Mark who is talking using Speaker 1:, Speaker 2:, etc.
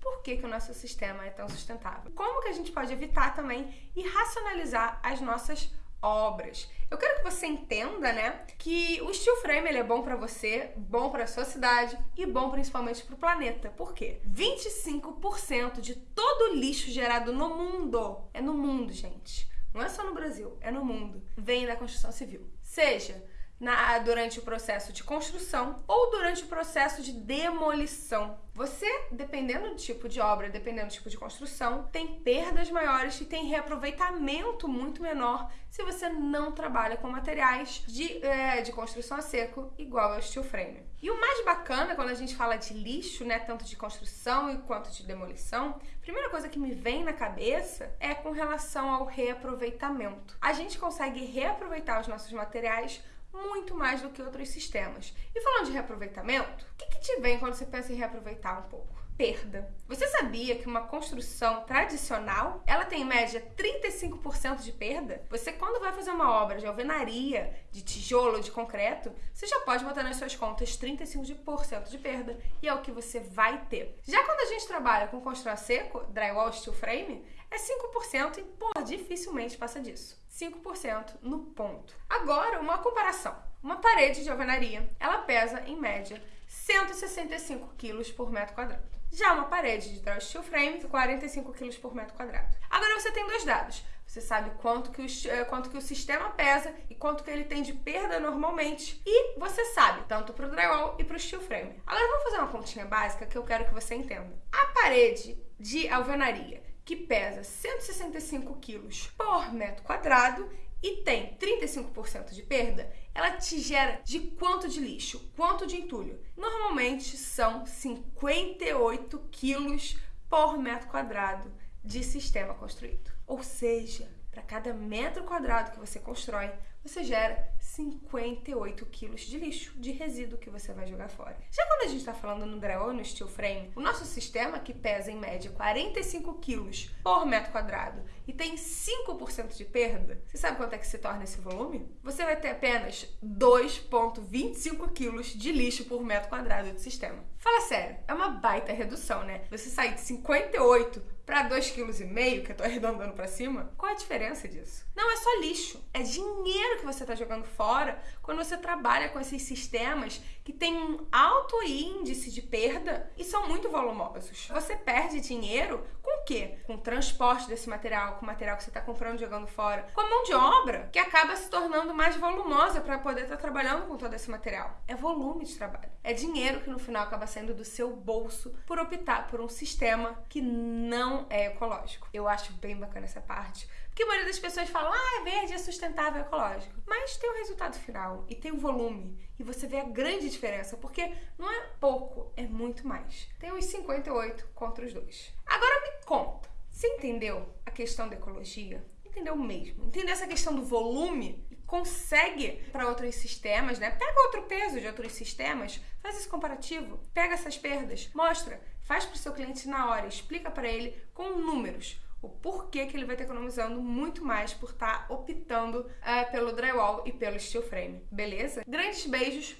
Speaker 1: Por que, o nosso sistema é tão sustentável? Como que a gente pode evitar também e racionalizar as nossas obras. Eu quero que você entenda, né, que o steel frame ele é bom para você, bom para sua cidade e bom principalmente para o planeta. Por quê? 25% de todo o lixo gerado no mundo, é no mundo, gente. Não é só no Brasil, é no mundo. Vem da construção civil. Seja na, durante o processo de construção ou durante o processo de demolição. Você, dependendo do tipo de obra, dependendo do tipo de construção, tem perdas maiores e tem reaproveitamento muito menor se você não trabalha com materiais de, é, de construção a seco igual ao steel frame. E o mais bacana quando a gente fala de lixo, né, tanto de construção quanto de demolição, a primeira coisa que me vem na cabeça é com relação ao reaproveitamento. A gente consegue reaproveitar os nossos materiais muito mais do que outros sistemas. E falando de reaproveitamento, o que, que te vem quando você pensa em reaproveitar um pouco? Perda. Você sabia que uma construção tradicional, ela tem em média 35% de perda? Você quando vai fazer uma obra de alvenaria, de tijolo, de concreto, você já pode botar nas suas contas 35% de perda e é o que você vai ter. Já quando a gente trabalha com construção a seco, drywall, steel frame, é 5% e, pô, dificilmente passa disso. 5% no ponto. Agora, uma comparação. Uma parede de alvenaria, ela pesa, em média, 165 kg por metro quadrado. Já uma parede de drywall steel frame, 45 kg por metro quadrado. Agora você tem dois dados. Você sabe quanto que, o, eh, quanto que o sistema pesa e quanto que ele tem de perda normalmente. E você sabe, tanto para o drywall e para o steel frame. Agora vamos fazer uma continha básica que eu quero que você entenda. A parede de alvenaria que pesa 165 quilos por metro quadrado e tem 35% de perda, ela te gera de quanto de lixo, quanto de entulho? Normalmente são 58 quilos por metro quadrado de sistema construído. Ou seja, para cada metro quadrado que você constrói, você gera 58 quilos de lixo, de resíduo que você vai jogar fora. Já quando a gente está falando no drywall no steel frame, o nosso sistema, que pesa em média 45 quilos por metro quadrado e tem 5% de perda, você sabe quanto é que se torna esse volume? Você vai ter apenas 2,25 quilos de lixo por metro quadrado de sistema. Fala sério, é uma baita redução, né? Você sair de 58 para 2,5 kg, que eu tô arredondando para cima, qual a diferença disso? Não é só lixo, é dinheiro que você tá jogando fora quando você trabalha com esses sistemas que têm um alto índice de perda e são muito volumosos. Você perde dinheiro quê? Com o transporte desse material, com o material que você está comprando jogando fora, com a mão de obra, que acaba se tornando mais volumosa para poder estar tá trabalhando com todo esse material. É volume de trabalho. É dinheiro que no final acaba saindo do seu bolso por optar por um sistema que não é ecológico. Eu acho bem bacana essa parte. Porque a maioria das pessoas fala, ah, é verde, é sustentável, é ecológico. Mas tem o resultado final e tem o volume. E você vê a grande diferença, porque não é pouco, é muito mais. Tem os 58 contra os dois. Agora conta, você entendeu a questão da ecologia? Entendeu mesmo? Entendeu essa questão do volume? consegue para outros sistemas, né? Pega outro peso de outros sistemas, faz esse comparativo, pega essas perdas, mostra, faz para o seu cliente na hora, explica para ele com números o porquê que ele vai estar economizando muito mais por estar tá optando é, pelo drywall e pelo steel frame, beleza? Grandes beijos,